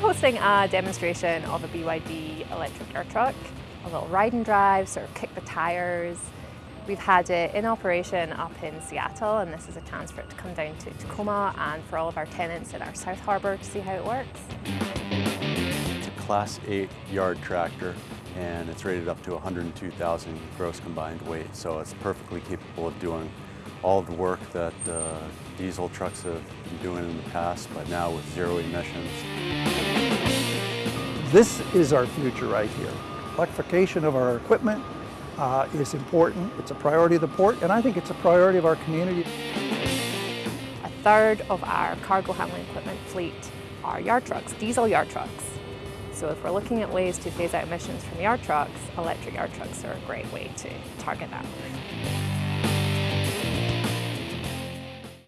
hosting a demonstration of a BYD electric yard truck, a little ride and drive, sort of kick the tires. We've had it in operation up in Seattle and this is a chance for it to come down to Tacoma and for all of our tenants in our South Harbour to see how it works. It's a Class 8 yard tractor and it's rated up to 102,000 gross combined weight, so it's perfectly capable of doing all of the work that uh, diesel trucks have been doing in the past, but now with zero emissions. This is our future right here. Electrification of our equipment uh, is important. It's a priority of the port, and I think it's a priority of our community. A third of our cargo handling equipment fleet are yard trucks, diesel yard trucks. So if we're looking at ways to phase out emissions from yard trucks, electric yard trucks are a great way to target that.